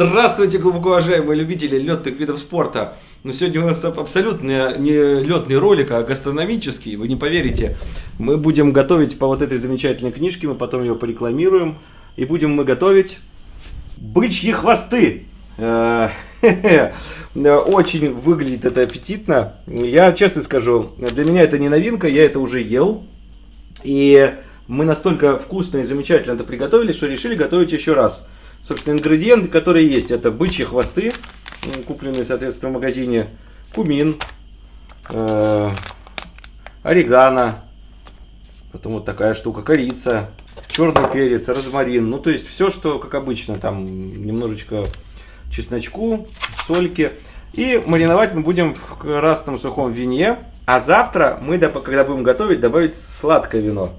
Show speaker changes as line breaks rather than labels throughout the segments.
Здравствуйте, глубоко уважаемые любители летных видов спорта. Но сегодня у нас абсолютно не летный ролик, а гастрономический. Вы не поверите. Мы будем готовить по вот этой замечательной книжке, мы потом ее порекламируем. И будем мы готовить бычьи хвосты. Э, очень выглядит это аппетитно. Я честно скажу, для меня это не новинка, я это уже ел. И мы настолько вкусно и замечательно это приготовили, что решили готовить еще раз. Собственно, ингредиенты, которые есть, это бычьи хвосты, купленные, соответственно, в магазине, кумин, э, орегано, потом вот такая штука, корица, черный перец, розмарин, ну, то есть все, что, как обычно, там немножечко чесночку, сольки. И мариновать мы будем в красном сухом вине, а завтра мы, когда будем готовить, добавить сладкое вино.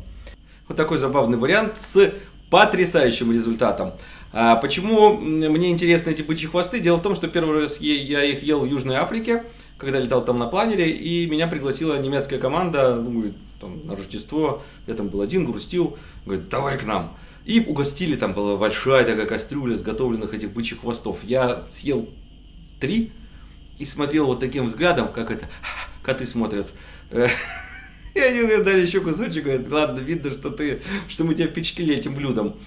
Вот такой забавный вариант с потрясающим результатом. А почему мне интересны эти бычьи хвосты? Дело в том, что первый раз я их ел в Южной Африке, когда летал там на планере, и меня пригласила немецкая команда, ну, там, на Рождество, я там был один, грустил, говорит, давай к нам. И угостили, там была большая такая кастрюля сготовленных этих бычьих хвостов. Я съел три и смотрел вот таким взглядом, как это коты смотрят. И они мне дали еще кусочек, говорят, ладно, видно, что ты, что мы тебя впечатлили этим блюдом.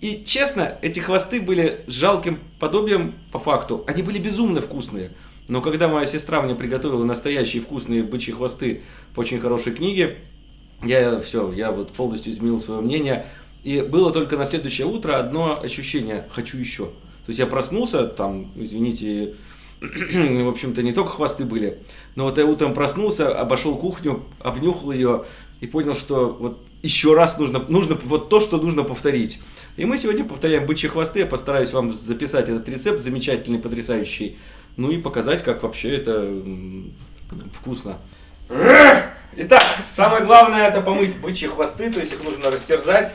И честно, эти хвосты были жалким подобием по факту. Они были безумно вкусные. Но когда моя сестра мне приготовила настоящие вкусные бычьи хвосты по очень хорошей книге, я все, я вот полностью изменил свое мнение. И было только на следующее утро одно ощущение – хочу еще. То есть я проснулся, там, извините, в общем-то, не только хвосты были, но вот я утром проснулся, обошел кухню, обнюхал ее и понял, что вот еще раз нужно, нужно вот то, что нужно повторить. И мы сегодня повторяем бычьи хвосты. Я постараюсь вам записать этот рецепт замечательный, потрясающий. Ну и показать, как вообще это вкусно. Итак, самое главное это помыть бычьи хвосты, то есть их нужно растерзать.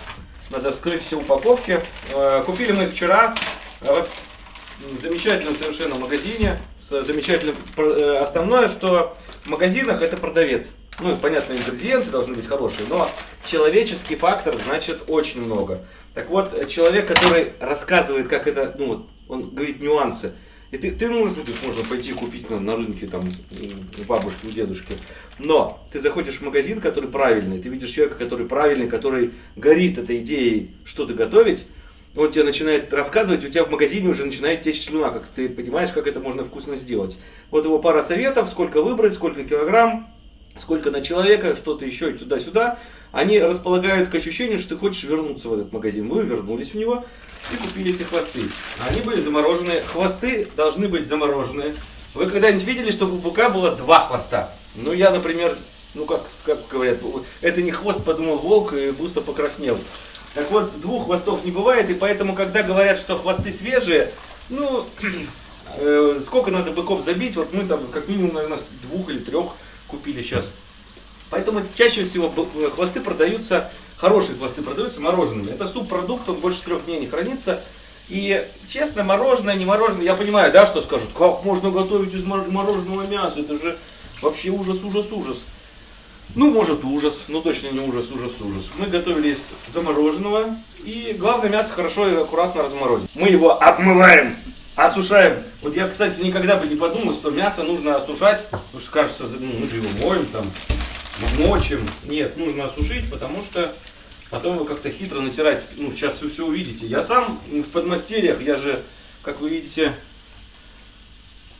Надо вскрыть все упаковки. Э, купили мы их вчера в замечательном совершенно магазине. С замечательным... Э, основное, что в магазинах это продавец. Ну, понятно, ингредиенты должны быть хорошие, но человеческий фактор значит очень много. Так вот, человек, который рассказывает, как это, ну, вот, он говорит нюансы. И ты, ты можешь, тут можно пойти купить на, на рынке там у бабушки, у дедушки. Но ты заходишь в магазин, который правильный, ты видишь человека, который правильный, который горит этой идеей что-то готовить, он тебе начинает рассказывать, у тебя в магазине уже начинает течь слюна, как ты понимаешь, как это можно вкусно сделать. Вот его пара советов, сколько выбрать, сколько килограмм, сколько на человека, что-то еще туда-сюда, они располагают к ощущению, что ты хочешь вернуться в этот магазин. Мы вернулись в него и купили эти хвосты. Они были замороженные. Хвосты должны быть замороженные. Вы когда-нибудь видели, что у быка было два хвоста? Ну, я, например, ну, как, как говорят, это не хвост, подумал волк и густо покраснел. Так вот, двух хвостов не бывает, и поэтому, когда говорят, что хвосты свежие, ну, э, сколько надо быков забить, вот мы там как минимум, наверное, двух или трех купили сейчас. Поэтому чаще всего э, хвосты продаются, хорошие хвосты продаются морожеными. Это субпродукт, он больше трех дней не хранится. И честно, мороженое, не мороженое, я понимаю, да, что скажут, как можно готовить из мороженого мяса, это же вообще ужас, ужас, ужас. Ну, может ужас, но точно не ужас, ужас, ужас. Мы готовили из замороженного, и главное мясо хорошо и аккуратно разморозить. Мы его обмываем осушаем. Вот я, кстати, никогда бы не подумал, что мясо нужно осушать, потому что кажется, ну, мы же его моем, там, мочим. Нет, нужно осушить, потому что потом его как-то хитро натирать. Ну, сейчас вы все увидите. Я сам в подмастерьях, я же, как вы видите,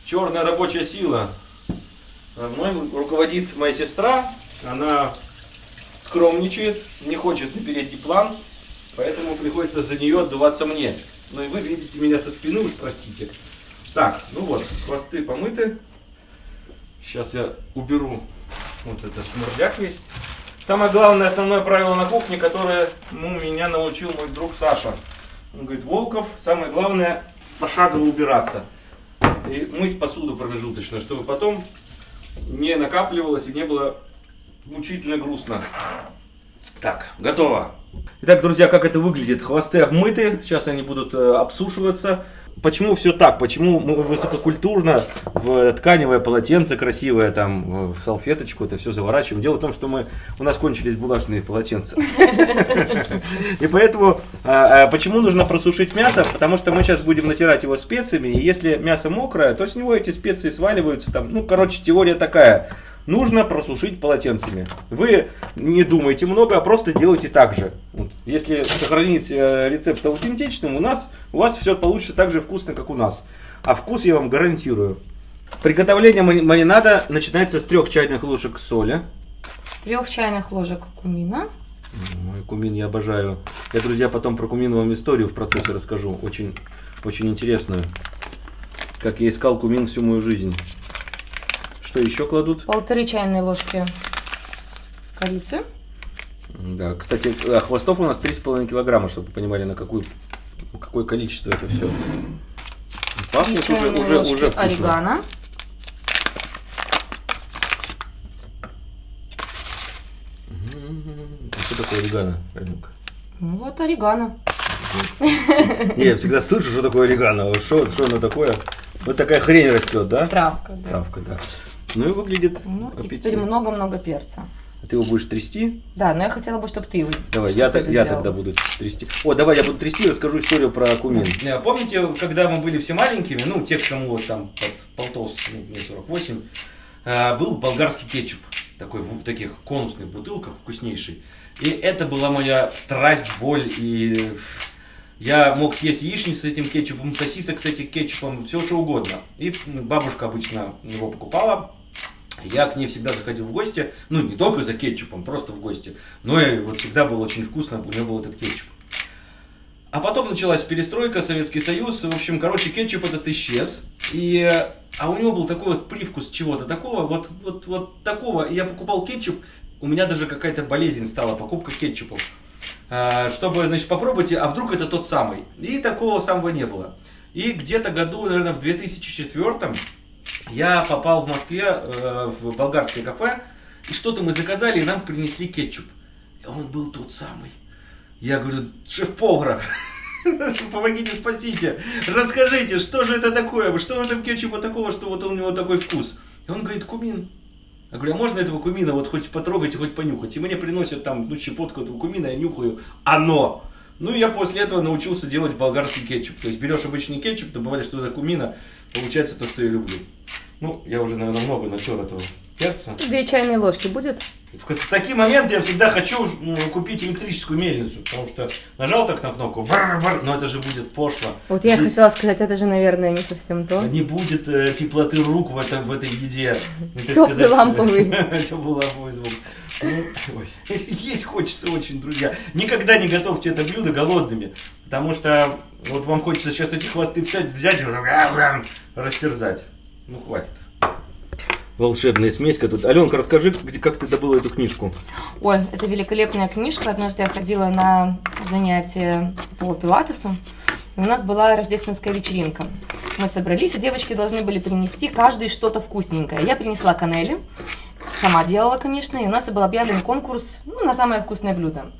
черная рабочая сила. Мной руководит моя сестра, она скромничает, не хочет на передний план, поэтому приходится за нее отдуваться мне. Ну и вы видите меня со спины, уж простите. Так, ну вот, хвосты помыты. Сейчас я уберу вот этот шмурдяк весь. Самое главное, основное правило на кухне, которое ну, меня научил мой друг Саша. Он говорит, Волков, самое главное пошагово убираться. И мыть посуду промежуточно, чтобы потом не накапливалось и не было мучительно грустно. Так, готово. Итак, друзья, как это выглядит? Хвосты обмыты, сейчас они будут э, обсушиваться. почему все так? Почему мы высококультурно в тканевое полотенце красивое, там, в салфеточку это все заворачиваем? Дело в том, что мы, у нас кончились булажные полотенца. И поэтому, а, а, почему нужно просушить мясо? Потому что мы сейчас будем натирать его специями, и если мясо мокрое, то с него эти специи сваливаются. Там, ну, короче, теория такая нужно просушить полотенцами. Вы не думайте много, а просто делайте так же. Вот. Если сохранить э, рецепт аутентичным, у нас у вас все получится так же вкусно, как у нас. А вкус я вам гарантирую. Приготовление маринада начинается с трех чайных ложек соли.
Трех чайных ложек кумина.
Ой, кумин я обожаю. Я, друзья, потом про кумин вам историю в процессе расскажу. Очень, очень интересную. Как я искал кумин всю мою жизнь. Что еще кладут?
Полторы чайные ложки корицы.
Да, кстати, а хвостов у нас 3,5 килограмма, чтобы вы понимали, на какую, какое количество это все.
Пахнет уже, уже, уже вкусно. орегано.
Что такое орегано,
Ну вот орегано.
Я всегда слышу, что такое орегано. Что, что оно такое? Вот такая хрень растет, да?
Травка, да.
Травка, да. Ну и выглядит
ну, И теперь много-много перца.
А ты его будешь трясти?
Да, но я хотела бы, чтобы ты его
Давай, я, я тогда буду трясти. О, давай я буду трясти и расскажу историю про кумин. Помните, когда мы были все маленькими, ну, те, кому вот там под полтос, ну, мне 48, а, был болгарский кетчуп. Такой в таких конусных бутылках, вкуснейший. И это была моя страсть, боль и я мог съесть яичницу с этим кетчупом, сосисок с этим кетчупом, все что угодно. И бабушка обычно его покупала, я к ней всегда заходил в гости, ну не только за кетчупом, просто в гости, но и вот всегда было очень вкусно, у нее был этот кетчуп. А потом началась перестройка, Советский Союз, в общем, короче, кетчуп этот исчез, и, а у него был такой вот привкус чего-то такого, вот, вот, вот такого, я покупал кетчуп, у меня даже какая-то болезнь стала, покупка кетчупов, а, чтобы, значит, попробовать, а вдруг это тот самый, и такого самого не было. И где-то году, наверное, в 2004 я попал в Москве э, в болгарское кафе, и что-то мы заказали, и нам принесли кетчуп. И он был тот самый. Я говорю, шеф-повар, помогите, спасите, расскажите, что же это такое, что в этом кетчупе такого, что вот у него такой вкус. И он говорит, кумин. Я говорю, а можно этого кумина вот хоть потрогать и хоть понюхать? И мне приносят там ну, щепотку этого кумина, я нюхаю, оно. Ну и я после этого научился делать болгарский кетчуп. То есть берешь обычный кетчуп, добавляешь туда кумина, получается то, что я люблю. Ну, я уже, наверное, много натер этого перца.
Две чайные ложки будет?
В такие моменты я всегда хочу купить электрическую мельницу, потому что нажал так на кнопку, но это же будет пошло.
Вот я Здесь... хотела сказать, это же, наверное, не совсем то.
Не будет э, теплоты рук в, этом, в этой еде.
Теплый ламповый.
Теплый ламповый звук. Ну, есть хочется очень, друзья. Никогда не готовьте это блюдо голодными, потому что вот вам хочется сейчас эти хвосты взять, взять и растерзать. Ну, хватит. Волшебная смеська тут. Аленка, расскажи, где, как ты добыла эту книжку?
Ой, это великолепная книжка. Однажды я ходила на занятия по пилатесу. И у нас была рождественская вечеринка. Мы собрались, и девочки должны были принести каждый что-то вкусненькое. Я принесла канели, сама делала, конечно, и у нас был объявлен конкурс ну, на самое вкусное блюдо.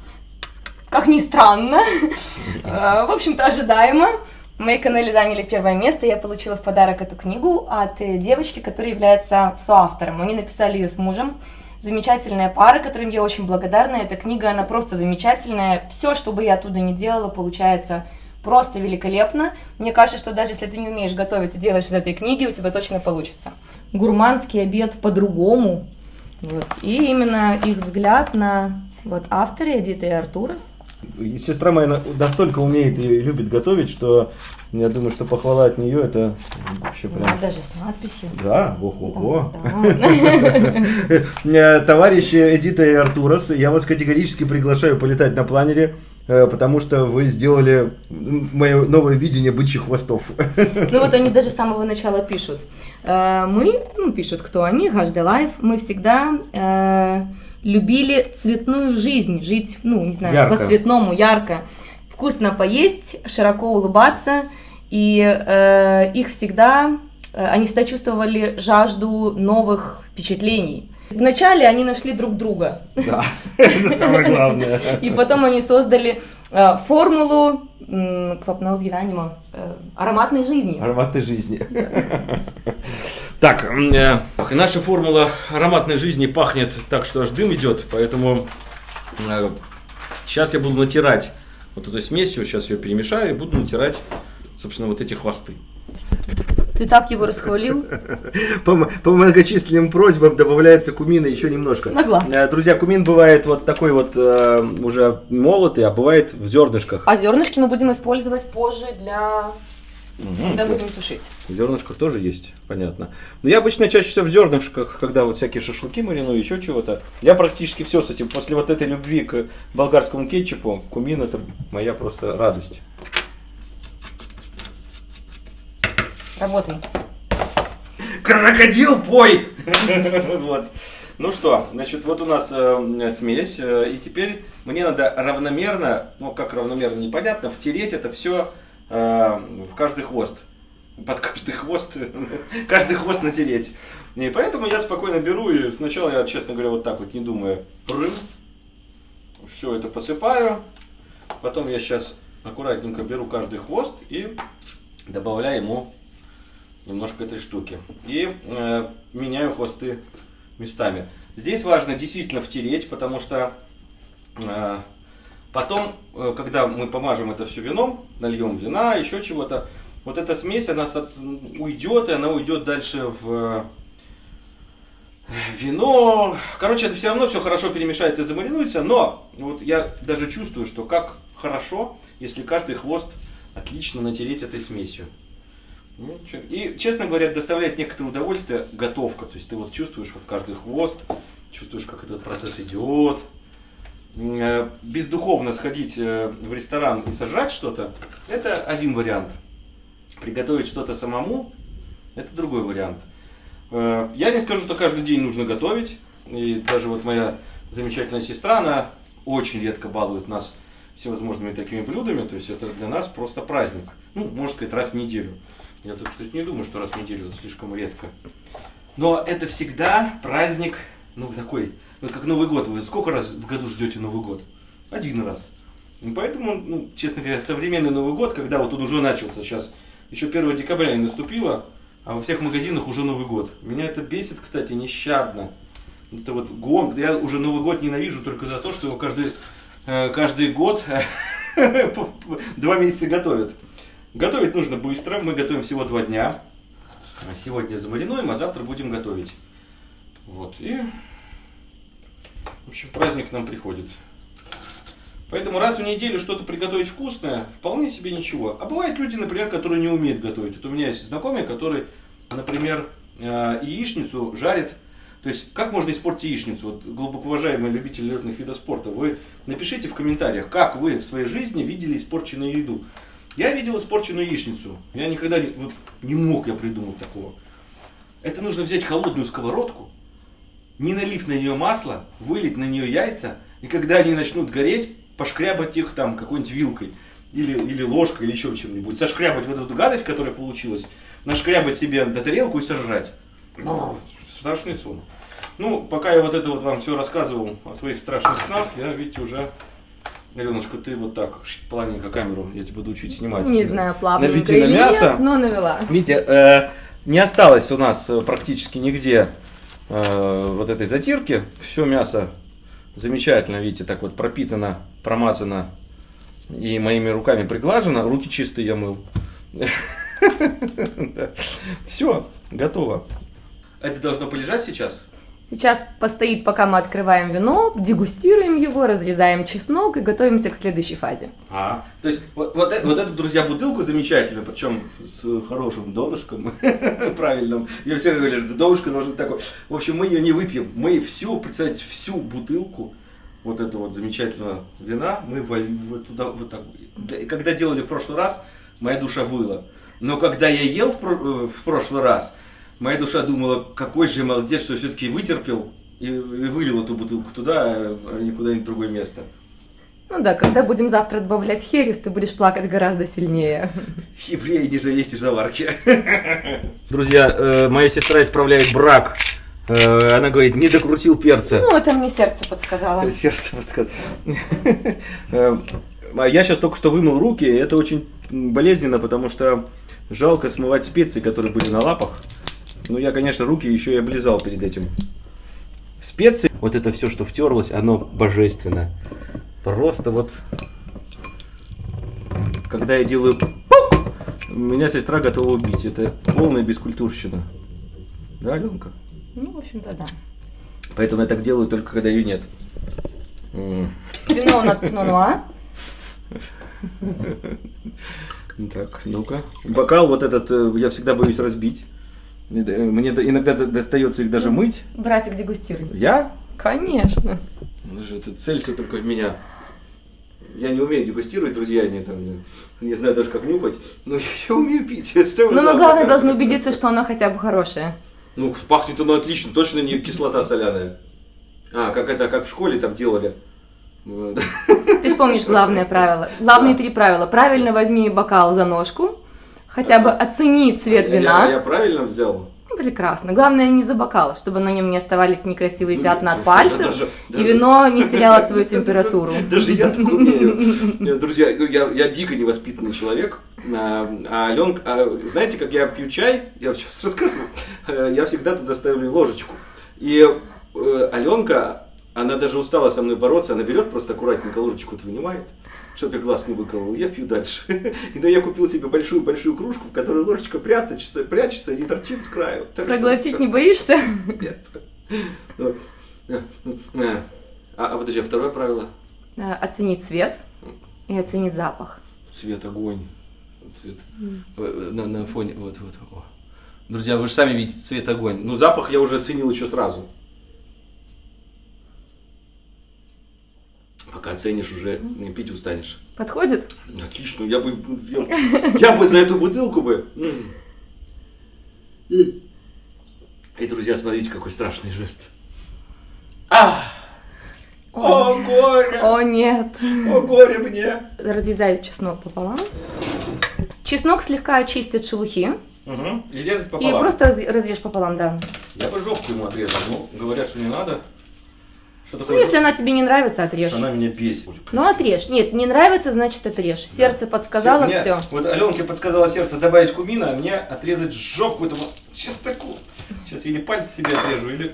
Как ни странно, э, в общем-то ожидаемо. Мои канели заняли первое место, я получила в подарок эту книгу от э, девочки, которая является соавтором. Они написали ее с мужем. Замечательная пара, которым я очень благодарна. Эта книга, она просто замечательная. Все, что бы я оттуда не делала, получается просто великолепно. Мне кажется, что даже если ты не умеешь готовить и делаешь из этой книги, у тебя точно получится. Гурманский обед по-другому. Вот. И именно их взгляд на вот авторы Эдита и Артурас
Сестра моя настолько умеет и любит готовить, что я думаю, что похвала от нее это вообще прям...
Да, даже с надписью.
Да, ого-го. Товарищи Эдита и Артурас, я вас категорически приглашаю полетать на планере, э, потому что вы сделали мое новое видение бычьих хвостов.
Ну вот они даже с самого начала пишут. Э, мы, ну пишут, кто они, Life, мы всегда э, любили цветную жизнь, жить, ну, не знаю, ярко. по-цветному, ярко, вкусно поесть, широко улыбаться, и э, их всегда, э, они всегда чувствовали жажду новых впечатлений. Вначале они нашли друг друга.
Да, это самое главное.
И потом они создали формулу м, kvapnaus gyvenimo, э, ароматной жизни.
Ароматной жизни. Так, э, наша формула ароматной жизни пахнет так, что аж дым идет, поэтому сейчас я буду натирать вот эту смесь, сейчас ее перемешаю и буду натирать, собственно, вот эти хвосты.
Ты так его расхвалил?
По, по многочисленным просьбам добавляется кумина еще немножко.
На глаз.
Э, Друзья, кумин бывает вот такой вот э, уже молотый, а бывает в зернышках.
А зернышки мы будем использовать позже для...
Мгм.
когда будем тушить.
В зернышках тоже есть, понятно. Но я обычно чаще всего в зернышках, когда вот всякие шашлыки мариную, еще чего-то. Я практически все с этим. После вот этой любви к болгарскому кетчупу, кумин это моя просто радость.
Работай.
Крокодил, пой! Вот. Ну что, значит, вот у нас э, смесь, э, и теперь мне надо равномерно, ну как равномерно, непонятно, втереть это все в каждый хвост. Под каждый хвост, каждый хвост натереть. И поэтому я спокойно беру и сначала я, честно говоря, вот так вот, не думая, прым, все это посыпаю. Потом я сейчас аккуратненько беру каждый хвост и добавляю ему немножко этой штуки. И э, меняю хвосты местами. Здесь важно действительно втереть, потому что э, потом, э, когда мы помажем это все вином, нальем вина, еще чего-то, вот эта смесь, она сот- уйдет, и она уйдет дальше в э, вино. Короче, это все равно все хорошо перемешается и замаринуется, но вот я даже чувствую, что как хорошо, если каждый хвост отлично натереть этой смесью. Ну, И, честно говоря, доставляет некоторое удовольствие готовка. То есть ты вот чувствуешь вот каждый хвост, чувствуешь, как этот процесс идет. Э, Бездуховно сходить э, в ресторан и сожрать что-то, это один вариант. Приготовить что-то самому, это другой вариант. Э, Я не скажу, что каждый день нужно готовить. И даже вот моя замечательная сестра, она очень редко балует нас всевозможными такими блюдами. То есть это для нас просто праздник. Ну, можно сказать, раз в неделю. Я так, кстати, не думаю, что раз в неделю это слишком редко. Но это всегда праздник, ну, такой, ну, как Новый год. Вы сколько раз в году ждете Новый год? Один раз. Поэтому, ну, честно говоря, современный Новый год, когда вот он уже начался сейчас, еще 1 декабря не наступило, а во всех магазинах уже Новый год. Меня это бесит, кстати, нещадно. Это вот гон. Я уже Новый год ненавижу только за то, что его каждый, э, каждый год два месяца готовят. Готовить нужно быстро. Мы готовим всего два дня. Сегодня замаринуем, а завтра будем готовить. Вот. И, в общем, праздник нам приходит. Поэтому раз в неделю что-то приготовить вкусное, вполне себе ничего. А бывают люди, например, которые не умеют готовить. Вот у меня есть знакомый, который, например, э, яичницу жарит. То есть, как можно испортить яичницу? Вот, глубоко уважаемые любители летных видов спорта, вы напишите в комментариях, как вы в своей жизни видели испорченную еду. Я видел испорченную яичницу. Я никогда не, вот, не мог я придумать такого. Это нужно взять холодную сковородку, не налив на нее масло, вылить на нее яйца, и когда они начнут гореть, пошкрябать их там какой-нибудь вилкой или, или ложкой, или еще чем-нибудь. Сошкрябать вот эту гадость, которая получилась, нашкрябать себе на тарелку и сожрать. Страшный сон. Ну, пока я вот это вот вам все рассказывал о своих страшных снах, я, видите, уже... Аленушка, ты вот так, плавненько камеру, я тебя буду учить снимать.
Не знаю, плавненько
Набитие на
или
мясо.
нет, но навела.
Видите, э, не осталось у нас э, практически нигде э, вот этой затирки. Все мясо замечательно, видите, так вот пропитано, промазано и моими руками приглажено. Руки чистые я мыл. Все, готово. Это должно полежать сейчас?
Сейчас постоит, пока мы открываем вино, дегустируем его, разрезаем чеснок и готовимся к следующей фазе.
А, то есть вот, вот, э- вот эту, друзья, бутылку замечательную, причем с хорошим донышком правильным. Я все говорили, что донышко должно быть такое. В общем, мы ее не выпьем. Мы всю, представьте, всю бутылку вот этого вот замечательного вина мы туда вот так. Когда делали в прошлый раз, моя душа выла. Но когда я ел в, э, в прошлый раз, моя душа думала, какой же я молодец, что все-таки вытерпел и, и вылил эту бутылку туда, а не куда-нибудь в другое место.
Ну да, когда будем завтра добавлять херес, ты будешь плакать гораздо сильнее.
Евреи, не жалейте заварки. Друзья, э, моя сестра исправляет брак. Э, Она говорит, не докрутил перца.
Ну, это мне сердце подсказало.
Сердце подсказывает. Э, А я сейчас только что вымыл руки, и это очень болезненно, потому что жалко смывать специи, которые были на лапах. Ну, я, конечно, руки еще и облизал перед этим. Специи, вот это все, что втерлось, оно божественно. Просто вот, когда я делаю меня сестра готова убить. Это полная бескультурщина. Да, Аленка?
Ну, в общем-то, да.
Поэтому я так делаю только когда ее нет.
Вино у нас пино нуар.
Так, ну-ка. Бокал вот этот э, я всегда боюсь разбить. Э, Мне иногда до- достается их даже мыть.
Братик, дегустируй.
Я?
Конечно.
Ну же, это целься только в меня. Я не умею дегустировать, друзья, не, там, не, не знаю даже как нюхать, но я умею пить. Это
Но мы, главное, должны убедиться, что оно хотя бы хорошее.
Ну, пахнет оно отлично, точно не кислота соляная. А, как это, как в школе там делали.
Ты же помнишь главное правило. Главные
Да.
три правила. Правильно возьми бокал за ножку. Хотя бы оцени цвет
Я-
вина.
Я, правильно взял?
Прекрасно. Главное не за бокал, чтобы на нем не оставались некрасивые
Ну,
пятна от пальцев,
да даже-
и
даже-
вино не теряло свою температуру.
Даже я так умею. Друзья, ну, я, я дико невоспитанный человек. А, а Аленка, а знаете, как я пью чай, я сейчас расскажу, Э, я всегда туда ставлю ложечку. И э, Аленка, она даже устала со мной бороться, она берет просто аккуратненько ложечку вынимает, чтобы я глаз не выколол, я пью дальше. И да, я купил себе большую-большую кружку, в которой ложечка прятается, прячется и не торчит с краю. Так что-
Проглотить не боишься?
Нет. Ну, э, э. А, а подожди, а второе правило?
Э, Оценить цвет и оценить запах.
Цвет огонь. Цвет. На, на фоне. Вот, вот. О. Друзья, вы же сами видите цвет огонь. Ну, запах я уже оценил еще сразу. Пока оценишь, уже не пить устанешь.
Подходит?
Отлично, я бы, я, я бы за эту бутылку бы. И, друзья, смотрите, какой страшный жест. А! О, горе!
О, нет.
О, горе мне!
Разрезаю чеснок пополам. Чеснок слегка очистит шелухи.
Угу. И резать
И
пополам.
просто раз- разрежь пополам, да.
Я бы жопку ему отрезал, ну, говорят, что не надо. Что
Ну, если она тебе не нравится, отрежь.
Она меня бесит.
Ну, отрежь. Нет, не нравится, значит, отрежь. Сердце подсказало,
Мне-
все.
Вот Аленке подсказала сердце добавить кумина, а мне отрезать жопку этому чесноку. Сейчас или пальцы себе отрежу, или...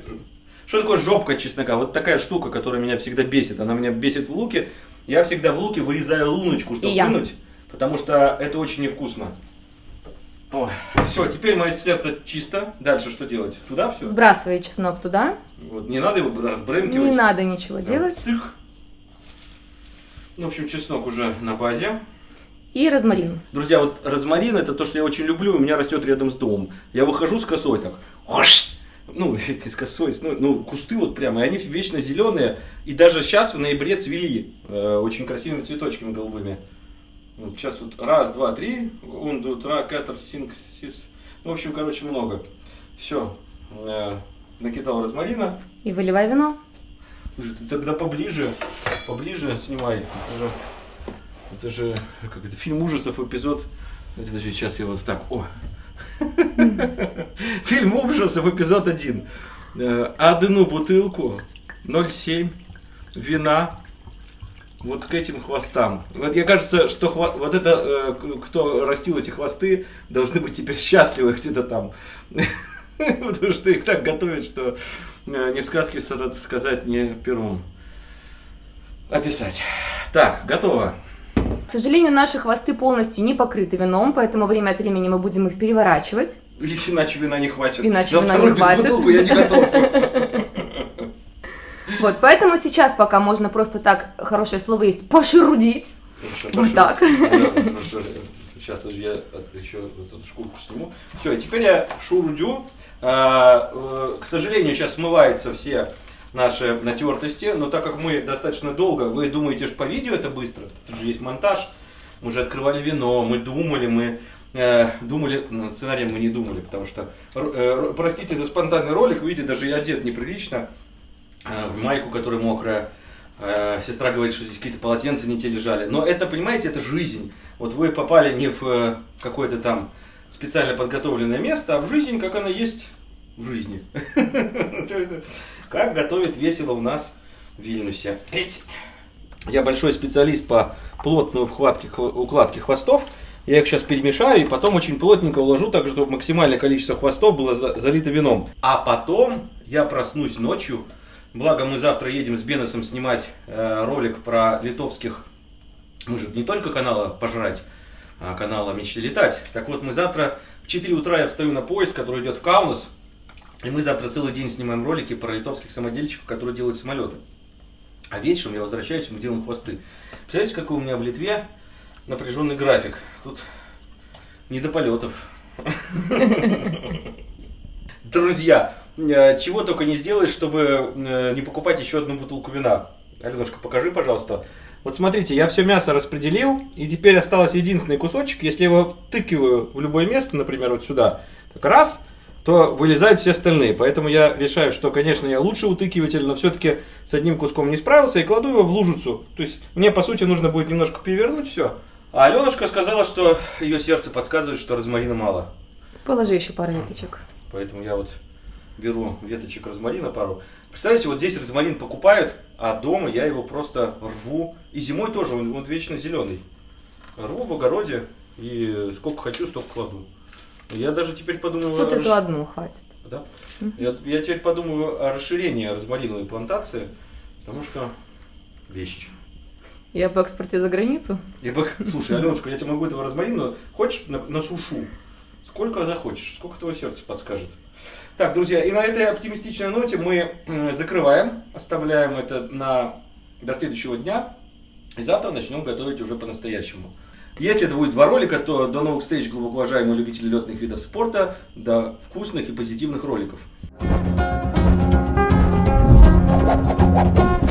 Что такое жопка чеснока? Вот такая штука, которая меня всегда бесит. Она меня бесит в луке. Я всегда в луке вырезаю луночку, чтобы вынуть, потому что это очень невкусно. Ой, все, теперь мое сердце чисто. Дальше что делать? Туда все?
Сбрасывай чеснок туда.
Вот, не надо его разбрынкивать.
Не надо ничего
Да,
делать.
тых. Ну, в общем, чеснок уже на базе.
И розмарин.
Друзья, вот розмарин это то, что я очень люблю, у меня растет рядом с домом. Я выхожу с косой так, хош! ну, эти с косой, ну, ну, кусты вот прямо, и они вечно зеленые, и даже сейчас в ноябре цвели э, очень красивыми цветочками голубыми. Вот сейчас вот раз, два, три, un, два, тра, катер, синг, сис. Ну, в общем, короче, много. Все, накидал розмарина.
И выливай вино.
Слушай, ты тогда поближе, поближе снимай. Это же, это же как это, фильм ужасов, эпизод. Это, подожди, сейчас я вот так, о. Фильм ужасов, эпизод один. Э, Одну бутылку, 0,7 вина, вот к этим хвостам. Вот мне кажется, что хва- вот это, э, кто растил эти хвосты, должны быть теперь счастливы где-то там. Потому что их так готовят, что э, ни в сказке сказать, ни пером описать. Так, готово.
К сожалению, наши хвосты полностью не покрыты вином, поэтому время от времени мы будем их переворачивать.
Иначе вина не хватит.
Иначе
На
вина
вторую
не хватит.
бутылку я не готов.
Вот, поэтому сейчас пока можно просто так, хорошее слово есть, пошерудить. Вот так.
Сейчас тоже я еще эту шкурку сниму. Все, теперь я шурудю. А, э, К сожалению, сейчас смываются все наши натертости, но так как мы достаточно долго, вы думаете, что по видео это быстро, тут же есть монтаж, мы уже открывали вино, мы думали, мы э, думали, над сценарием мы не думали, потому что, э, р- простите за спонтанный ролик, видите, даже я одет неприлично, э, в майку, которая мокрая, Э, Сестра говорит, что здесь какие-то полотенца не те лежали. Но это, понимаете, это жизнь. Вот вы попали не в э, какое-то там специально подготовленное место, а в жизнь, как она есть в жизни. Как готовят весело у нас в Вильнюсе. Я большой специалист по плотной укладке хвостов. Я их сейчас перемешаю и потом очень плотненько уложу, так чтобы максимальное количество хвостов было залито вином. А потом я проснусь ночью. Благо мы завтра едем с Беносом снимать э, ролик про литовских... Мы же не только канала пожрать, а канала мечты летать. Так вот, мы завтра в 4 утра я встаю на поезд, который идет в Каунас. И мы завтра целый день снимаем ролики про литовских самодельщиков, которые делают самолеты. А вечером я возвращаюсь, мы делаем хвосты. Представляете, какой у меня в Литве напряженный график. Тут не до полетов. Друзья, чего только не сделаешь, чтобы э, не покупать еще одну бутылку вина. Аленушка, покажи, пожалуйста. Вот смотрите, я все мясо распределил, и теперь осталось единственный кусочек. Если я его втыкиваю в любое место, например, вот сюда, так раз, то вылезают все остальные. Поэтому я решаю, что, конечно, я лучший утыкиватель, но все-таки с одним куском не справился и кладу его в лужицу. То есть мне, по сути, нужно будет немножко перевернуть все. А Аленушка сказала, что ее сердце подсказывает, что розмарина мало.
Положи еще пару веточек.
Поэтому я вот беру веточек розмарина пару. Представляете, вот здесь розмарин покупают, а дома я его просто рву. И зимой тоже, он, он вечно зеленый. Рву в огороде и сколько хочу, столько кладу. Я даже теперь подумаю...
Вот эту расш... одну хватит.
Да? Угу. Я, я теперь подумаю о расширении розмариновой плантации, потому что вещь.
Я по экспорте за границу?
Я по... Слушай, Аленушка, я тебе могу этого розмарина, хочешь, на, на сушу? Сколько захочешь, сколько твое сердце подскажет. Так, друзья, и на этой оптимистичной ноте мы закрываем, оставляем это на, до следующего дня. И завтра начнем готовить уже по-настоящему. Если это будет два ролика, то до новых встреч, глубоко уважаемые любители летных видов спорта, до вкусных и позитивных роликов. Thank you.